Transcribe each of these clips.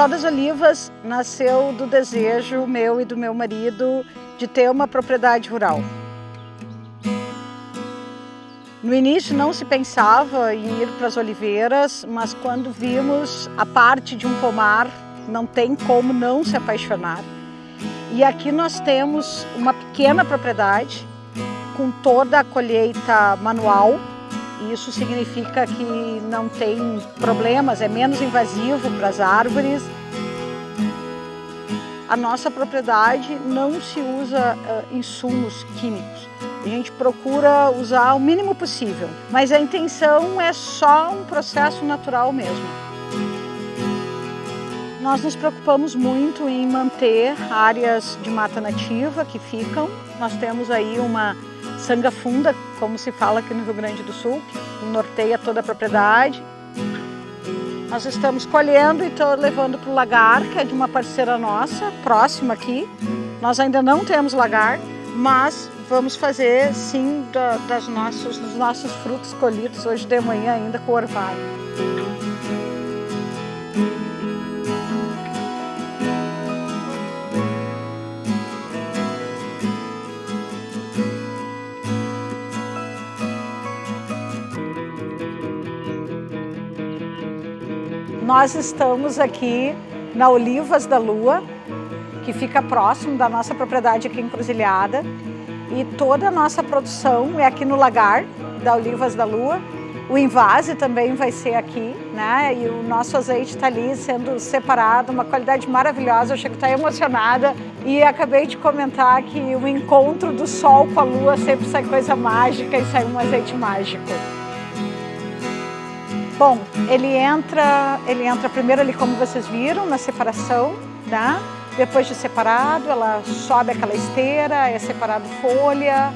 Sol das Olivas nasceu do desejo meu e do meu marido de ter uma propriedade rural. No início não se pensava em ir para as oliveiras, mas quando vimos a parte de um pomar, não tem como não se apaixonar. E aqui nós temos uma pequena propriedade com toda a colheita manual. Isso significa que não tem problemas, é menos invasivo para as árvores. A nossa propriedade não se usa uh, insumos químicos. A gente procura usar o mínimo possível, mas a intenção é só um processo natural mesmo. Nós nos preocupamos muito em manter áreas de mata nativa que ficam. Nós temos aí uma sanga funda, como se fala aqui no Rio Grande do Sul, norteia toda a propriedade. Nós estamos colhendo e estou levando para o lagar, que é de uma parceira nossa, próxima aqui. Nós ainda não temos lagar, mas vamos fazer sim da, das nossos, dos nossos frutos colhidos hoje de manhã ainda com orvalho. Nós estamos aqui na Olivas da Lua, que fica próximo da nossa propriedade aqui em Cruzilhada. E toda a nossa produção é aqui no lagar da Olivas da Lua. O invase também vai ser aqui, né? E o nosso azeite está ali sendo separado, uma qualidade maravilhosa. Eu chego estar emocionada e acabei de comentar que o encontro do sol com a lua sempre sai coisa mágica e sai um azeite mágico. Bom, ele entra, ele entra primeiro ali como vocês viram, na separação, tá? Depois de separado, ela sobe aquela esteira, é separado folha,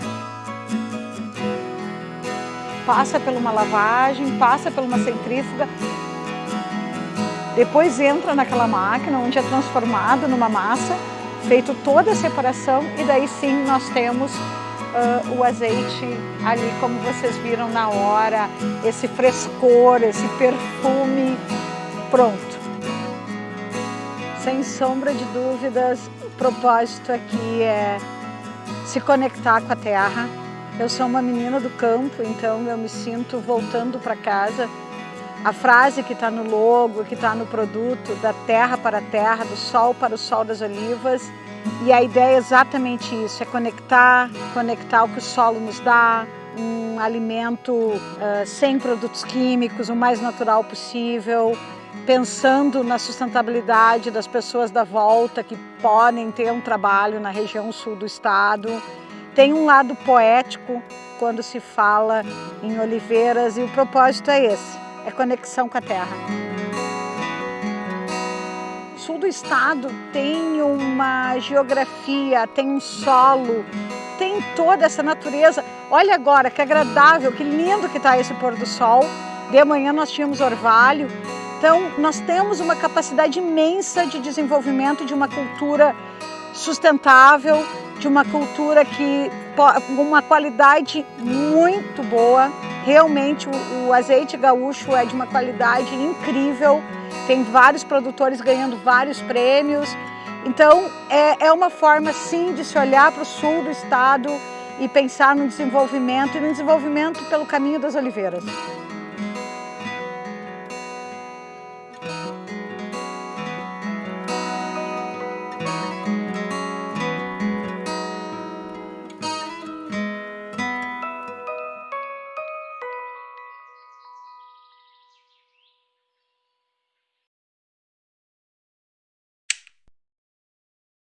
passa por uma lavagem, passa por uma centrífuga, depois entra naquela máquina onde é transformado numa massa, feito toda a separação e daí sim nós temos uh, o azeite ali, como vocês viram na hora, esse frescor, esse perfume, pronto. Sem sombra de dúvidas, o propósito aqui é se conectar com a terra. Eu sou uma menina do campo, então eu me sinto voltando para casa. A frase que está no logo, que está no produto, da terra para a terra, do sol para o sol das olivas, e a ideia é exatamente isso, é conectar, conectar o que o solo nos dá, um alimento uh, sem produtos químicos, o mais natural possível, pensando na sustentabilidade das pessoas da volta que podem ter um trabalho na região sul do estado. Tem um lado poético quando se fala em oliveiras e o propósito é esse, é conexão com a terra sul do estado tem uma geografia, tem um solo, tem toda essa natureza. Olha agora que agradável, que lindo que está esse pôr do sol. De manhã nós tínhamos orvalho. Então nós temos uma capacidade imensa de desenvolvimento de uma cultura sustentável, de uma cultura que com uma qualidade muito boa. Realmente o, o azeite gaúcho é de uma qualidade incrível. Tem vários produtores ganhando vários prêmios. Então, é, é uma forma, sim, de se olhar para o sul do estado e pensar no desenvolvimento e no desenvolvimento pelo caminho das oliveiras.